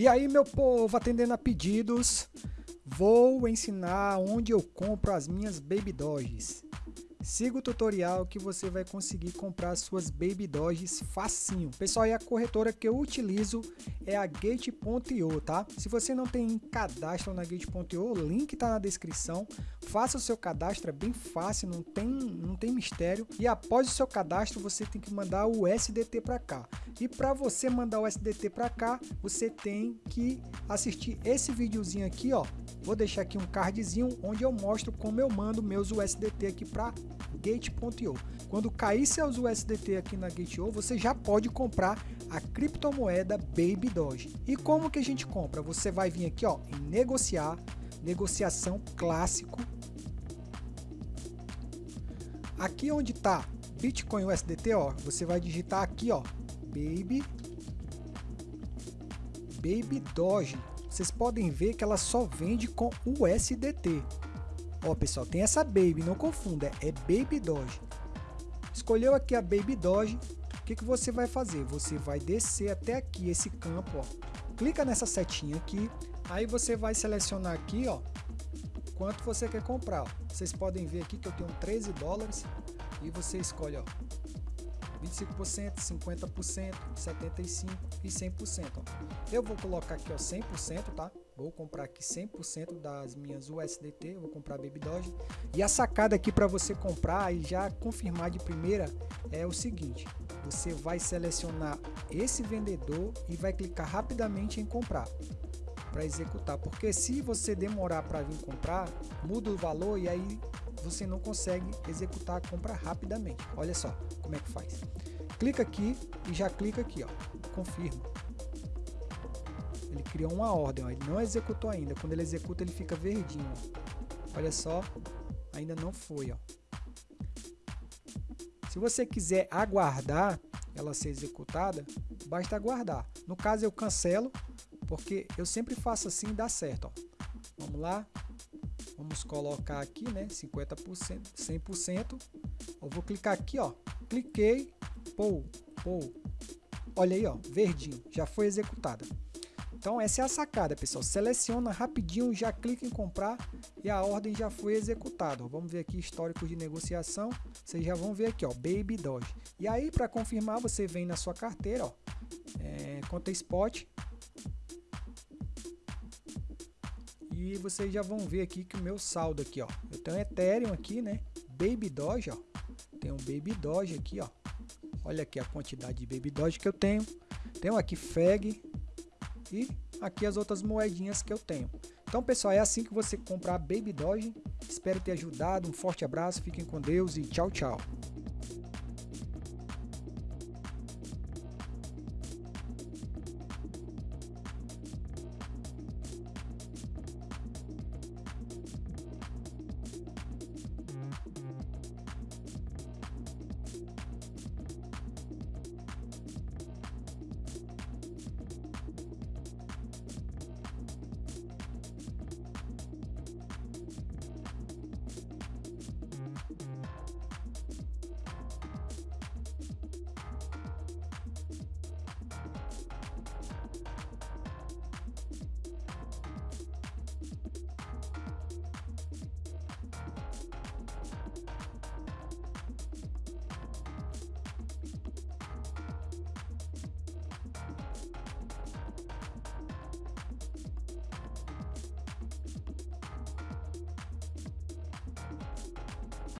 E aí, meu povo, atendendo a pedidos, vou ensinar onde eu compro as minhas Baby Doges. Siga o tutorial que você vai conseguir comprar suas Baby Doges facinho. Pessoal, e a corretora que eu utilizo é a Gate.io, tá? Se você não tem cadastro na Gate.io, o link tá na descrição. Faça o seu cadastro, é bem fácil, não tem, não tem mistério. E após o seu cadastro, você tem que mandar o SDT para cá. E para você mandar o SDT para cá, você tem que assistir esse videozinho aqui, ó. Vou deixar aqui um cardzinho onde eu mostro como eu mando meus USDT aqui para Gate.io. Quando cair seus USDT aqui na Gate.io, você já pode comprar a criptomoeda Baby Doge. E como que a gente compra? Você vai vir aqui ó, em negociar, negociação clássico. Aqui onde está Bitcoin USDT, ó, você vai digitar aqui, ó, Baby Baby Doge. Vocês podem ver que ela só vende com USDT. Ó, pessoal, tem essa Baby, não confunda, é Baby Doge. Escolheu aqui a Baby Doge, o que, que você vai fazer? Você vai descer até aqui, esse campo, ó. Clica nessa setinha aqui, aí você vai selecionar aqui, ó, quanto você quer comprar. Ó. Vocês podem ver aqui que eu tenho 13 dólares e você escolhe, ó, 25%, 50%, 75% e 100%. Ó. Eu vou colocar aqui ó, 100%, tá? Vou comprar aqui 100% das minhas USDT, vou comprar Baby Doge. E a sacada aqui para você comprar e já confirmar de primeira é o seguinte, você vai selecionar esse vendedor e vai clicar rapidamente em comprar para executar, porque se você demorar para vir comprar, muda o valor e aí você não consegue executar a compra rapidamente. Olha só como é que faz. Clica aqui e já clica aqui, ó, confirma. Ele criou uma ordem, ó, ele não executou ainda. Quando ele executa, ele fica verdinho. Ó. Olha só, ainda não foi. Ó. Se você quiser aguardar ela ser executada, basta aguardar. No caso, eu cancelo, porque eu sempre faço assim e dá certo. Ó. Vamos lá, Vamos colocar aqui, né? 50%, 100%. Eu vou clicar aqui, ó. Cliquei, pou, pou. Olha aí, ó, verdinho, já foi executada. Então essa é a sacada, pessoal. Seleciona rapidinho, já clica em comprar e a ordem já foi executada. Vamos ver aqui histórico de negociação. Vocês já vão ver aqui, ó, Baby Doge. E aí para confirmar, você vem na sua carteira, ó, é, conta spot, E vocês já vão ver aqui que o meu saldo aqui, ó. Eu tenho Ethereum aqui, né? Baby Doge, ó. Tem um Baby Doge aqui, ó. Olha aqui a quantidade de Baby Doge que eu tenho. Tenho aqui FEG e aqui as outras moedinhas que eu tenho. Então, pessoal, é assim que você comprar Baby Doge. Espero ter ajudado. Um forte abraço, fiquem com Deus e tchau, tchau.